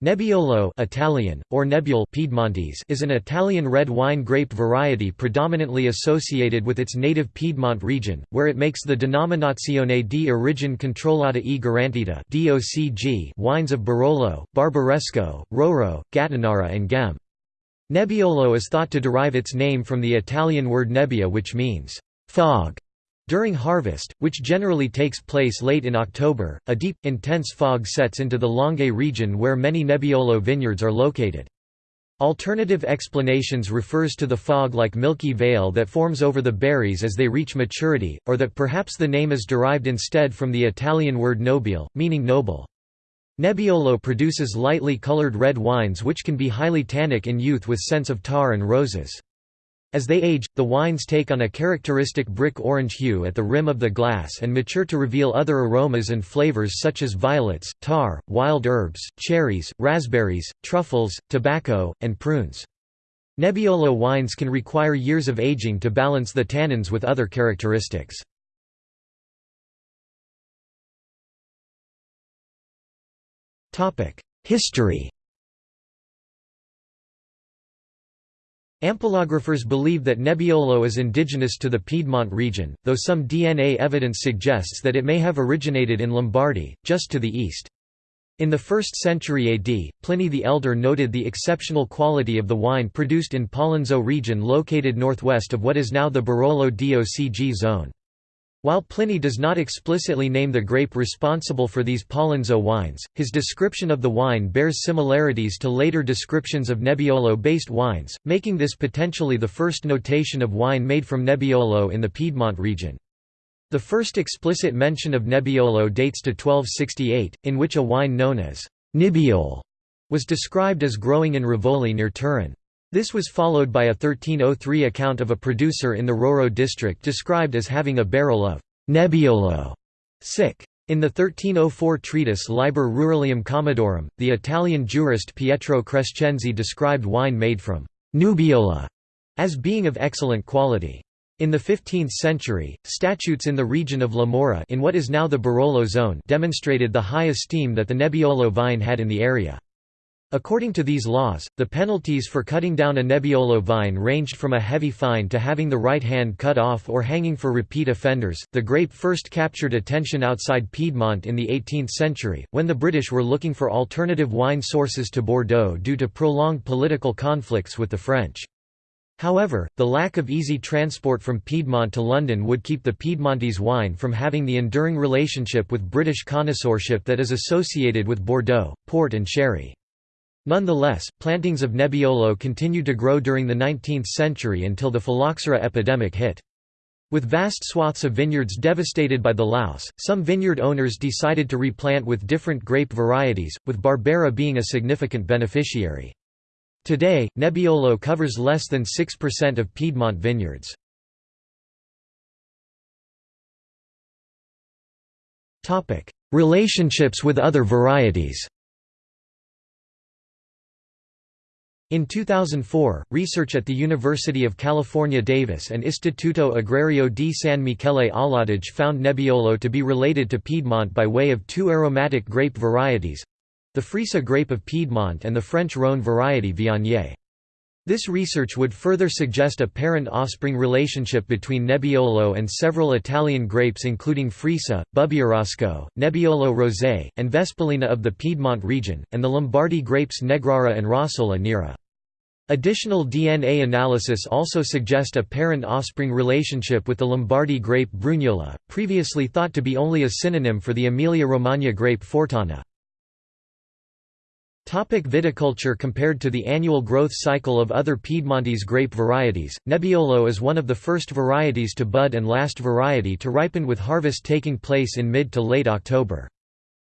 Nebbiolo Italian, or Nebbiole Piedmontese is an Italian red wine grape variety predominantly associated with its native Piedmont region, where it makes the Denominazione di Origine Controllata e Garantita wines of Barolo, Barbaresco, Roero, Gattinara and Ghemme. Nebbiolo is thought to derive its name from the Italian word nebbia which means fog. During harvest, which generally takes place late in October, a deep, intense fog sets into the Langhe region where many Nebbiolo vineyards are located. Alternative explanations refers to the fog-like milky veil that forms over the berries as they reach maturity, or that perhaps the name is derived instead from the Italian word nobile, meaning noble. Nebbiolo produces lightly colored red wines which can be highly tannic in youth with scents of tar and roses. As they age, the wines take on a characteristic brick orange hue at the rim of the glass and mature to reveal other aromas and flavors such as violets, tar, wild herbs, cherries, raspberries, truffles, tobacco, and prunes. Nebbiolo wines can require years of aging to balance the tannins with other characteristics. History Ampelographers believe that Nebbiolo is indigenous to the Piedmont region, though some DNA evidence suggests that it may have originated in Lombardy, just to the east. In the 1st century AD, Pliny the Elder noted the exceptional quality of the wine produced in Pollenzo region located northwest of what is now the Barolo DOCG zone. While Pliny does not explicitly name the grape responsible for these Pollenzo wines, his description of the wine bears similarities to later descriptions of Nebbiolo-based wines, making this potentially the first notation of wine made from Nebbiolo in the Piedmont region. The first explicit mention of Nebbiolo dates to 1268, in which a wine known as Nibbiole was described as growing in Rivoli near Turin. This was followed by a 1303 account of a producer in the Roero district described as having a barrel of Nebbiolo sic. In the 1304 treatise Liber Ruralium Commodorum, the Italian jurist Pietro Crescenzi described wine made from Nubiola as being of excellent quality. In the 15th century, statutes in the region of La Morra in what is now the Barolo zone demonstrated the high esteem that the Nebbiolo vine had in the area. According to these laws, the penalties for cutting down a Nebbiolo vine ranged from a heavy fine to having the right hand cut off or hanging for repeat offenders. The grape first captured attention outside Piedmont in the 18th century, when the British were looking for alternative wine sources to Bordeaux due to prolonged political conflicts with the French. However, the lack of easy transport from Piedmont to London would keep the Piedmontese wine from having the enduring relationship with British connoisseurship that is associated with Bordeaux, port and sherry. Nonetheless, plantings of Nebbiolo continued to grow during the 19th century until the phylloxera epidemic hit. With vast swaths of vineyards devastated by the louse, some vineyard owners decided to replant with different grape varieties, with Barbera being a significant beneficiary. Today, Nebbiolo covers less than 6% of Piedmont vineyards. Relationships with other varieties In 2004, research at the University of California Davis and Istituto Agrario di San Michele all'Adige found Nebbiolo to be related to Piedmont by way of two aromatic grape varieties—the Freisa grape of Piedmont and the French Rhône variety Viognier. This research would further suggest a parent-offspring relationship between Nebbiolo and several Italian grapes including Freisa, Bubbierasco, Nebbiolo Rosé, and Vespolina of the Piedmont region, and the Lombardy grapes Negrara and Rossola Nera. Additional DNA analysis also suggest a parent-offspring relationship with the Lombardy grape Brugnola, previously thought to be only a synonym for the Emilia-Romagna grape Fortana. Topic viticulture Compared to the annual growth cycle of other Piedmontese grape varieties, Nebbiolo is one of the first varieties to bud and last variety to ripen with harvest taking place in mid to late October.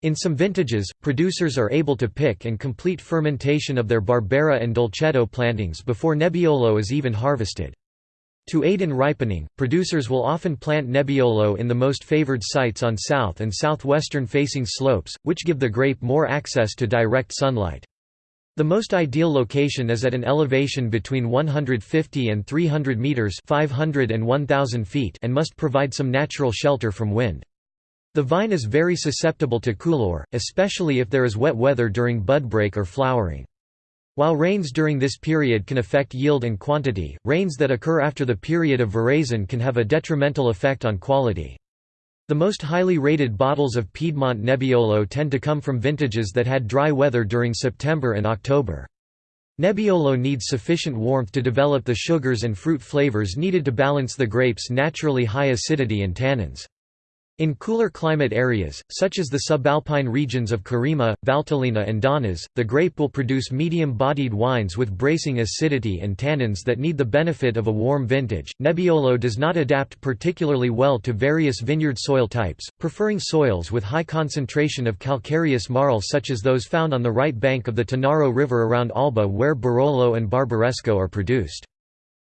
In some vintages, producers are able to pick and complete fermentation of their Barbera and Dolcetto plantings before Nebbiolo is even harvested. To aid in ripening, producers will often plant Nebbiolo in the most favored sites on south and southwestern facing slopes, which give the grape more access to direct sunlight. The most ideal location is at an elevation between 150 and 300 meters (500 and 1000 feet) and must provide some natural shelter from wind. The vine is very susceptible to coulure, especially if there is wet weather during budbreak or flowering. While rains during this period can affect yield and quantity, rains that occur after the period of veraison can have a detrimental effect on quality. The most highly rated bottles of Piedmont Nebbiolo tend to come from vintages that had dry weather during September and October. Nebbiolo needs sufficient warmth to develop the sugars and fruit flavors needed to balance the grape's naturally high acidity and tannins. In cooler climate areas, such as the subalpine regions of Carema, Valtellina and Donnas, the grape will produce medium-bodied wines with bracing acidity and tannins that need the benefit of a warm vintage. Nebbiolo does not adapt particularly well to various vineyard soil types, preferring soils with high concentration of calcareous marl such as those found on the right bank of the Tanaro River around Alba where Barolo and Barbaresco are produced.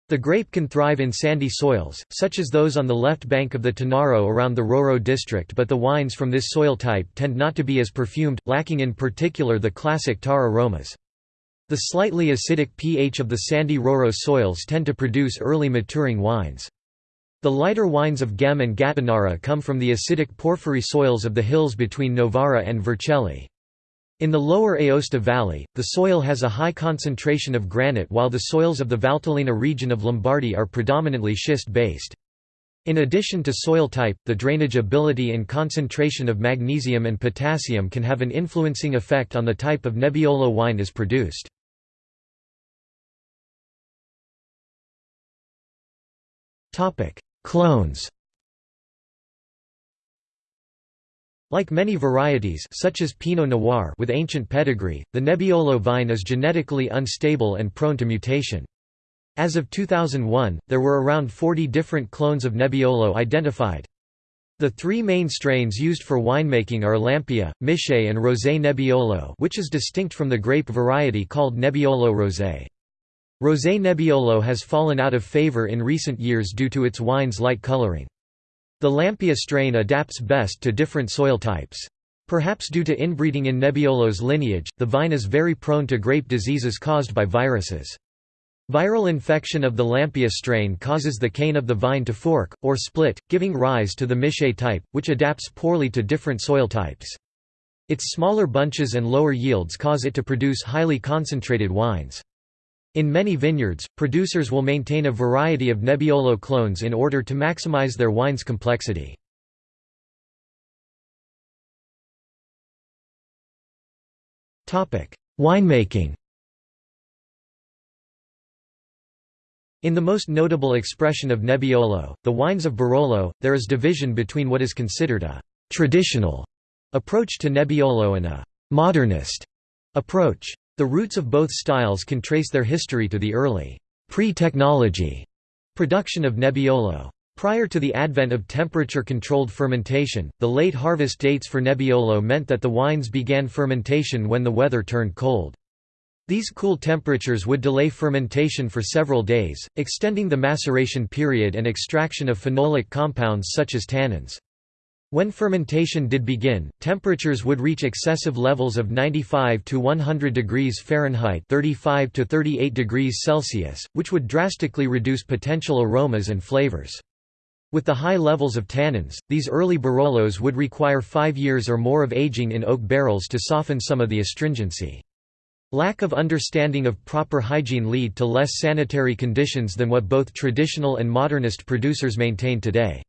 The grape can thrive in sandy soils, such as those on the left bank of the Tanaro around the Roero district but the wines from this soil type tend not to be as perfumed, lacking in particular the classic tar aromas. The slightly acidic pH of the sandy Roero soils tend to produce early maturing wines. The lighter wines of Ghemme and Gattinara come from the acidic porphyry soils of the hills between Novara and Vercelli. In the lower Aosta Valley, the soil has a high concentration of granite while the soils of the Valtellina region of Lombardy are predominantly schist-based. In addition to soil type, the drainage ability and concentration of magnesium and potassium can have an influencing effect on the type of Nebbiolo wine is produced. Clones Like many varieties such as Pinot Noir with ancient pedigree, the Nebbiolo vine is genetically unstable and prone to mutation. As of 2001, there were around 40 different clones of Nebbiolo identified. The three main strains used for winemaking are Lampia, Miche and Rosé Nebbiolo which is distinct from the grape variety called Nebbiolo Rosé. Rosé Nebbiolo has fallen out of favor in recent years due to its wine's light coloring. The Lampia strain adapts best to different soil types. Perhaps due to inbreeding in Nebbiolo's lineage, the vine is very prone to grape diseases caused by viruses. Viral infection of the Lampia strain causes the cane of the vine to fork, or split, giving rise to the Miche type, which adapts poorly to different soil types. Its smaller bunches and lower yields cause it to produce highly concentrated wines. In many vineyards, producers will maintain a variety of Nebbiolo clones in order to maximize their wine's complexity. Winemaking In the most notable expression of Nebbiolo, the wines of Barolo, there is division between what is considered a «traditional» approach to Nebbiolo and a «modernist» approach. The roots of both styles can trace their history to the early pre-technology production of Nebbiolo. Prior to the advent of temperature-controlled fermentation, the late harvest dates for Nebbiolo meant that the wines began fermentation when the weather turned cold. These cool temperatures would delay fermentation for several days, extending the maceration period and extraction of phenolic compounds such as tannins. When fermentation did begin, temperatures would reach excessive levels of 95 to 100 degrees Fahrenheit 35 to 38 degrees Celsius, which would drastically reduce potential aromas and flavors. With the high levels of tannins, these early Barolos would require five years or more of aging in oak barrels to soften some of the astringency. Lack of understanding of proper hygiene lead to less sanitary conditions than what both traditional and modernist producers maintain today.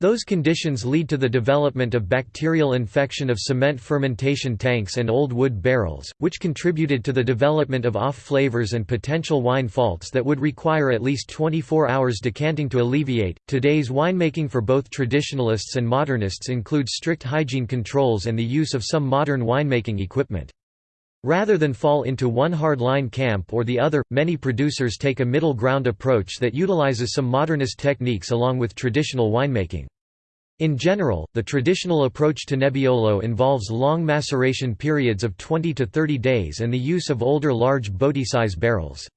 Those conditions lead to the development of bacterial infection of cement fermentation tanks and old wood barrels, which contributed to the development of off flavors and potential wine faults that would require at least 24 hours decanting to alleviate. Today's winemaking for both traditionalists and modernists includes strict hygiene controls and the use of some modern winemaking equipment. Rather than fall into one hard-line camp or the other, many producers take a middle ground approach that utilizes some modernist techniques along with traditional winemaking. In general, the traditional approach to Nebbiolo involves long maceration periods of 20 to 30 days and the use of older large botti-size barrels.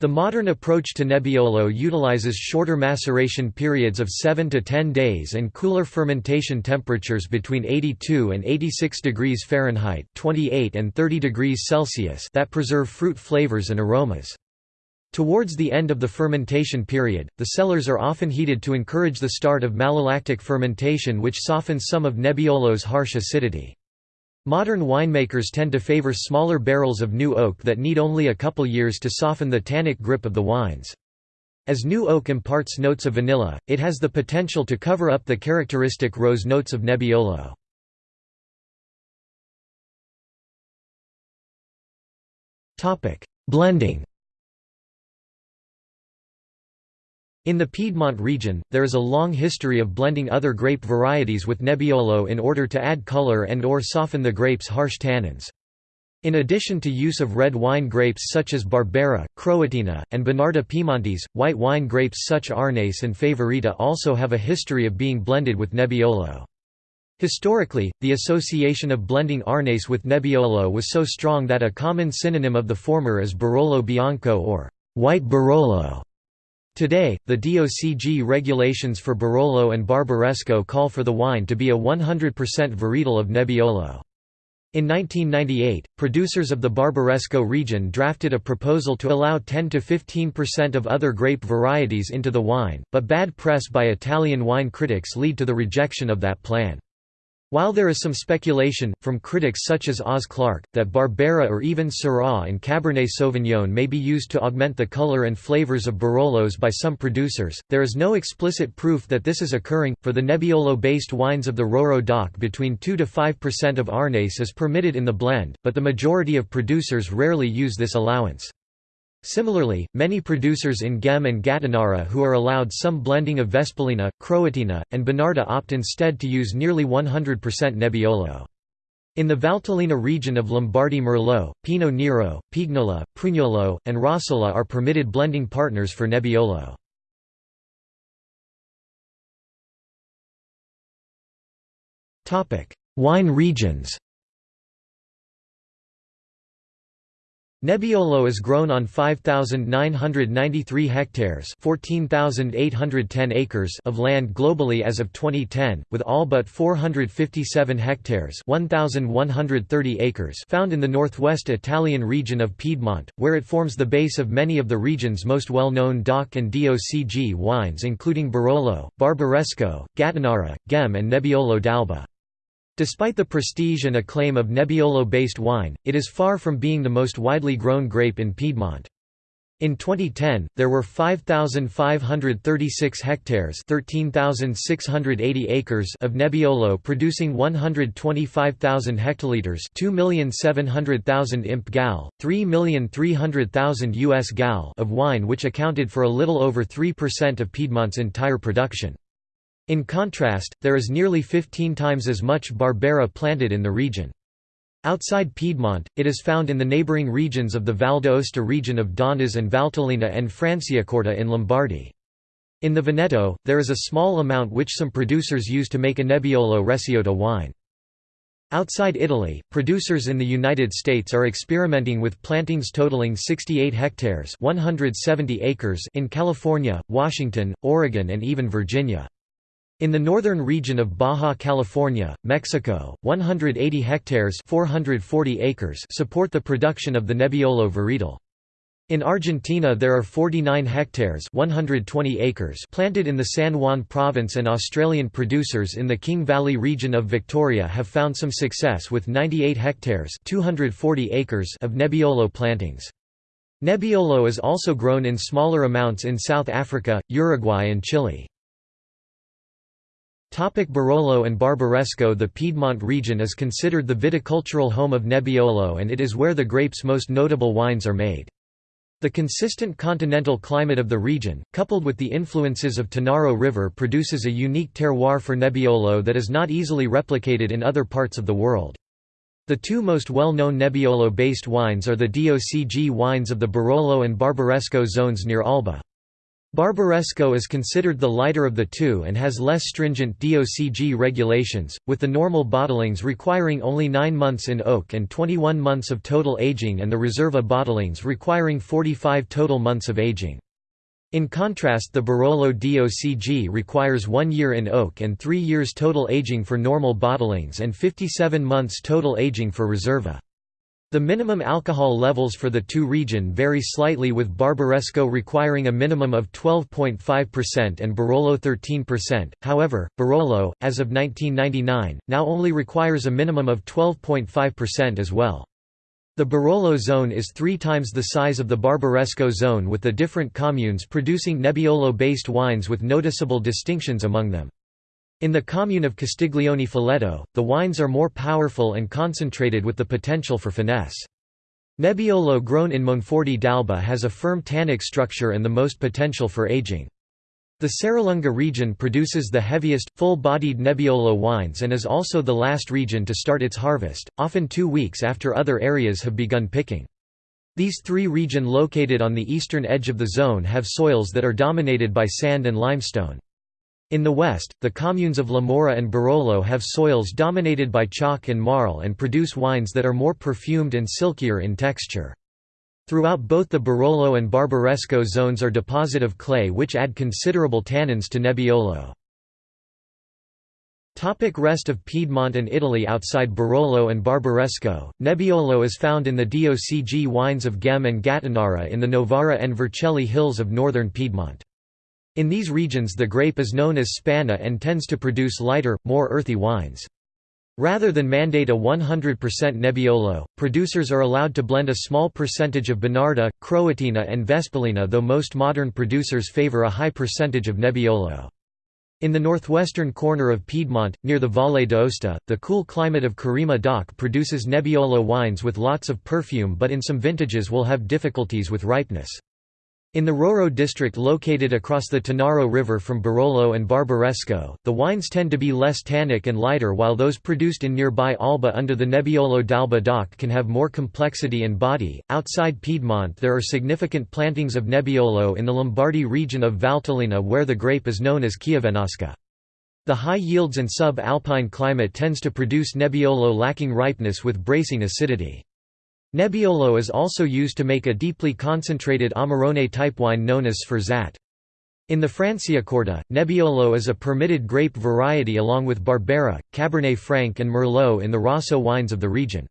The modern approach to Nebbiolo utilizes shorter maceration periods of 7 to 10 days and cooler fermentation temperatures between 82 and 86 degrees Fahrenheit 28 and 30 degrees Celsius that preserve fruit flavors and aromas. Towards the end of the fermentation period, the cellars are often heated to encourage the start of malolactic fermentation which softens some of Nebbiolo's harsh acidity. Modern winemakers tend to favor smaller barrels of new oak that need only a couple years to soften the tannic grip of the wines. As new oak imparts notes of vanilla, it has the potential to cover up the characteristic rose notes of Nebbiolo. Blending In the Piedmont region, there is a long history of blending other grape varieties with Nebbiolo in order to add color and or soften the grape's harsh tannins. In addition to use of red wine grapes such as Barbera, Croatina, and Bonarda Piemontese, white wine grapes such Arneis and Favorita also have a history of being blended with Nebbiolo. Historically, the association of blending Arneis with Nebbiolo was so strong that a common synonym of the former is Barolo Bianco or white Barolo. Today, the DOCG regulations for Barolo and Barbaresco call for the wine to be a 100% varietal of Nebbiolo. In 1998, producers of the Barbaresco region drafted a proposal to allow 10–15% of other grape varieties into the wine, but bad press by Italian wine critics lead to the rejection of that plan. While there is some speculation, from critics such as Oz Clarke, that Barbera or even Syrah and Cabernet Sauvignon may be used to augment the color and flavors of Barolos by some producers, there is no explicit proof that this is occurring. For the Nebbiolo-based wines of the Roero DOC between 2–5% of Arneis is permitted in the blend, but the majority of producers rarely use this allowance. Similarly, many producers in Ghemme and Gattinara who are allowed some blending of Vespolina, Croatina, and Bonarda opt instead to use nearly 100% Nebbiolo. In the Valtellina region of Lombardy Merlot, Pinot Nero, Pignola, Prugnolo, and Rossola are permitted blending partners for Nebbiolo. Wine regions Nebbiolo is grown on 5,993 hectares 14,810 acres of land globally as of 2010, with all but 457 hectares 1,130 acres found in the northwest Italian region of Piedmont, where it forms the base of many of the region's most well-known DOC and DOCG wines including Barolo, Barbaresco, Gattinara, Ghemme and Nebbiolo d'Alba. Despite the prestige and acclaim of Nebbiolo-based wine, it is far from being the most widely grown grape in Piedmont. In 2010, there were 5,536 hectares 13,680 acres of Nebbiolo producing 125,000 hectoliters 2,700,000 imp gal, 3,300,000 US gal of wine which accounted for a little over 3% of Piedmont's entire production. In contrast, there is nearly 15 times as much Barbera planted in the region. Outside Piedmont, it is found in the neighbouring regions of the Val d'Aosta region of Donnas and Valtellina and Franciacorta in Lombardy. In the Veneto, there is a small amount which some producers use to make a Nebbiolo Recioto wine. Outside Italy, producers in the United States are experimenting with plantings totaling 68 hectares 170 acres in California, Washington, Oregon and even Virginia. In the northern region of Baja California, Mexico, 180 hectares 440 acres support the production of the Nebbiolo varietal. In Argentina there are 49 hectares 120 acres planted in the San Juan province and Australian producers in the King Valley region of Victoria have found some success with 98 hectares 240 acres of Nebbiolo plantings. Nebbiolo is also grown in smaller amounts in South Africa, Uruguay and Chile. Topic Barolo and Barbaresco The Piedmont region is considered the viticultural home of Nebbiolo and it is where the grape's most notable wines are made. The consistent continental climate of the region, coupled with the influences of Tanaro River produces a unique terroir for Nebbiolo that is not easily replicated in other parts of the world. The two most well-known Nebbiolo-based wines are the DOCG wines of the Barolo and Barbaresco zones near Alba. Barbaresco is considered the lighter of the two and has less stringent DOCG regulations, with the normal bottlings requiring only 9 months in oak and 21 months of total aging and the Reserva bottlings requiring 45 total months of aging. In contrast the Barolo DOCG requires 1 year in oak and 3 years total aging for normal bottlings and 57 months total aging for Reserva. The minimum alcohol levels for the two region vary slightly with Barbaresco requiring a minimum of 12.5% and Barolo 13%, however, Barolo, as of 1999, now only requires a minimum of 12.5% as well. The Barolo zone is three times the size of the Barbaresco zone with the different communes producing Nebbiolo-based wines with noticeable distinctions among them. In the commune of Castiglione Falletto, the wines are more powerful and concentrated with the potential for finesse. Nebbiolo grown in Monforte d'Alba has a firm tannic structure and the most potential for aging. The Serralunga region produces the heaviest, full-bodied Nebbiolo wines and is also the last region to start its harvest, often two weeks after other areas have begun picking. These three region located on the eastern edge of the zone have soils that are dominated by sand and limestone. In the west, the communes of La Morra and Barolo have soils dominated by chalk and marl and produce wines that are more perfumed and silkier in texture. Throughout both the Barolo and Barbaresco zones are deposit of clay which add considerable tannins to Nebbiolo. Topic rest of Piedmont and Italy Outside Barolo and Barbaresco, Nebbiolo is found in the DOCG wines of Ghemme and Gattinara in the Novara and Vercelli hills of northern Piedmont. In these regions the grape is known as Spanna and tends to produce lighter, more earthy wines. Rather than mandate a 100% Nebbiolo, producers are allowed to blend a small percentage of Bonarda, Croatina and Vespolina though most modern producers favor a high percentage of Nebbiolo. In the northwestern corner of Piedmont, near the Valle d'Aosta, the cool climate of Carema DOC produces Nebbiolo wines with lots of perfume but in some vintages will have difficulties with ripeness. In the Roero district located across the Tanaro River from Barolo and Barbaresco, the wines tend to be less tannic and lighter while those produced in nearby Alba under the Nebbiolo d'Alba DOC can have more complexity and body. Outside Piedmont there are significant plantings of Nebbiolo in the Lombardy region of Valtellina where the grape is known as Chiavenasca. The high yields and sub-alpine climate tends to produce Nebbiolo lacking ripeness with bracing acidity. Nebbiolo is also used to make a deeply concentrated Amarone type wine known as Sforzat. In the Franciacorta, Nebbiolo is a permitted grape variety along with Barbera, Cabernet Franc and Merlot in the Rosso wines of the region.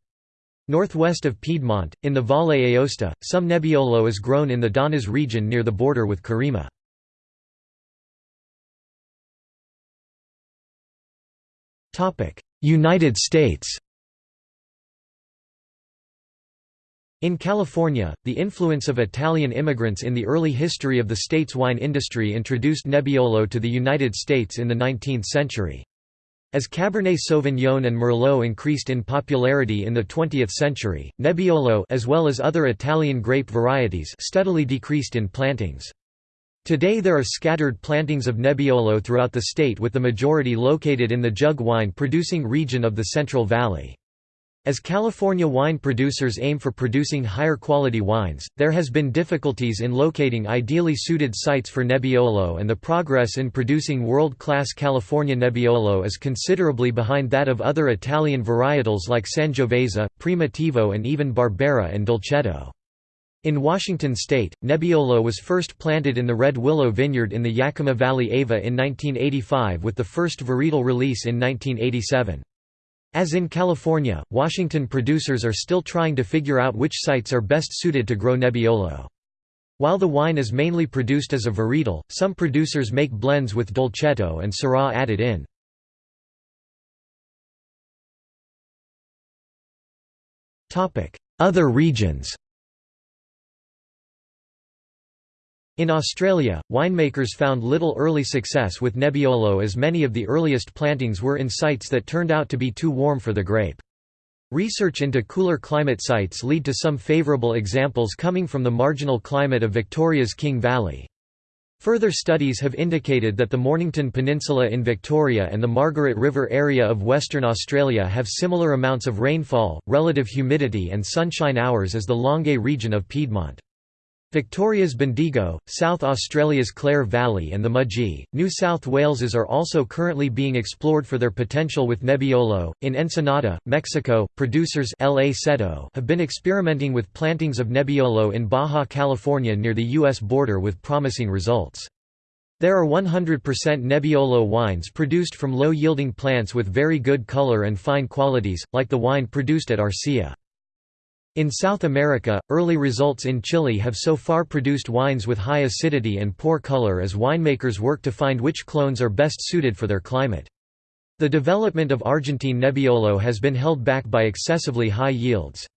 Northwest of Piedmont, in the Valle Aosta, some Nebbiolo is grown in the Donnas region near the border with Carema. United States In California, the influence of Italian immigrants in the early history of the state's wine industry introduced Nebbiolo to the United States in the 19th century. As Cabernet Sauvignon and Merlot increased in popularity in the 20th century, Nebbiolo as well as other Italian grape varieties steadily decreased in plantings. Today there are scattered plantings of Nebbiolo throughout the state with the majority located in the jug wine producing region of the Central Valley. As California wine producers aim for producing higher quality wines, there has been difficulties in locating ideally suited sites for Nebbiolo and the progress in producing world-class California Nebbiolo is considerably behind that of other Italian varietals like Sangiovese, Primitivo and even Barbera and Dolcetto. In Washington state, Nebbiolo was first planted in the Red Willow Vineyard in the Yakima Valley Ava in 1985 with the first varietal release in 1987. As in California, Washington producers are still trying to figure out which sites are best suited to grow Nebbiolo. While the wine is mainly produced as a varietal, some producers make blends with Dolcetto and Syrah added in. Other regions In Australia, winemakers found little early success with Nebbiolo as many of the earliest plantings were in sites that turned out to be too warm for the grape. Research into cooler climate sites lead to some favourable examples coming from the marginal climate of Victoria's King Valley. Further studies have indicated that the Mornington Peninsula in Victoria and the Margaret River area of Western Australia have similar amounts of rainfall, relative humidity and sunshine hours as the Langhe region of Piedmont. Victoria's Bendigo, South Australia's Clare Valley and the Mudgee, New South Wales's are also currently being explored for their potential with Nebbiolo. In Ensenada, Mexico, producers L.A. Cetto have been experimenting with plantings of Nebbiolo in Baja California near the U.S. border with promising results. There are 100% Nebbiolo wines produced from low-yielding plants with very good color and fine qualities, like the wine produced at Arcia. In South America, early results in Chile have so far produced wines with high acidity and poor color as winemakers work to find which clones are best suited for their climate. The development of Argentine Nebbiolo has been held back by excessively high yields.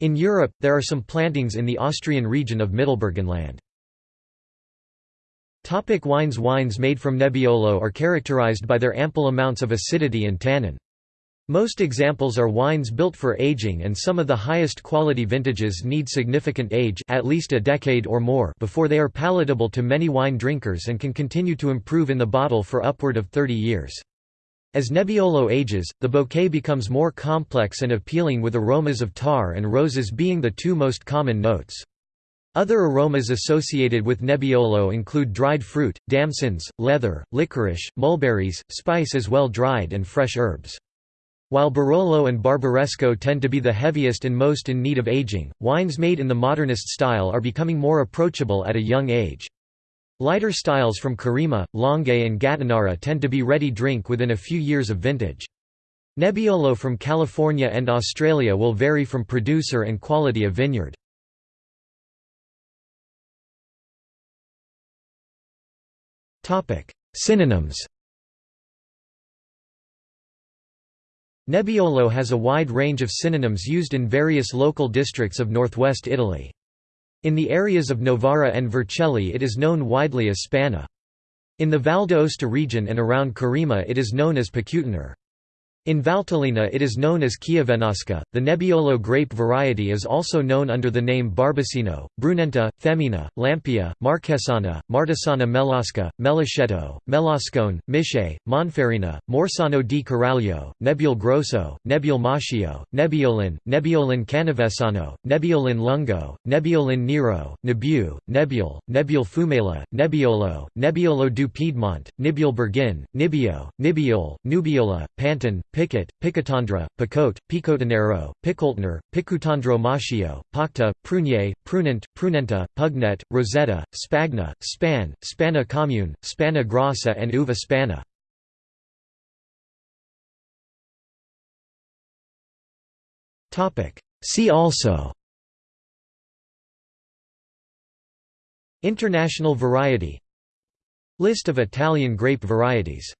In Europe, there are some plantings in the Austrian region of Mittelburgenland. Topic wines Wines made from Nebbiolo are characterized by their ample amounts of acidity and tannin. Most examples are wines built for aging and some of the highest quality vintages need significant age at least a decade or more before they are palatable to many wine drinkers and can continue to improve in the bottle for upward of 30 years. As Nebbiolo ages, the bouquet becomes more complex and appealing with aromas of tar and roses being the two most common notes. Other aromas associated with Nebbiolo include dried fruit, damsons, leather, licorice, mulberries, spice as well dried and fresh herbs. While Barolo and Barbaresco tend to be the heaviest and most in need of aging, wines made in the modernist style are becoming more approachable at a young age. Lighter styles from Carema, Langhe and Gattinara tend to be ready drink within a few years of vintage. Nebbiolo from California and Australia will vary from producer and quality of vineyard. Synonyms Nebbiolo has a wide range of synonyms used in various local districts of northwest Italy. In the areas of Novara and Vercelli it is known widely as Spanna. In the Val d'Aosta region and around Carema it is known as Picutener. In Valtellina it is known as Chiavenasca. The Nebbiolo grape variety is also known under the name Barbacino, Brunenta, Femina, Lampia, Marchesana, Martesana Melasca, Melascetto, Melascone, Miche, Monferina, Morsano di Caraglio, Nebbiol Grosso, Nebbiol Macchio, Nebbiolin, Nebbiolin Canavesano, Nebbiolin Lungo, Nebbiolin Nero, Nebu, Nebbiol, Nebbiol Fumela, Nebbiolo, Nebbiolo du Piedmont, Nibiol Bergin, Nibio, Nibiol, Nubiola, Panton, Picket, Picotandra, Picote, Picotanero, Picoltner, Picutandro Macchio, Pacta, Prunier, Prunent, Prunenta, Pugnet, Rosetta, Spagna, Span, Spanna Commune, Spanna Grassa and Uva Spanna. See also International variety List of Italian grape varieties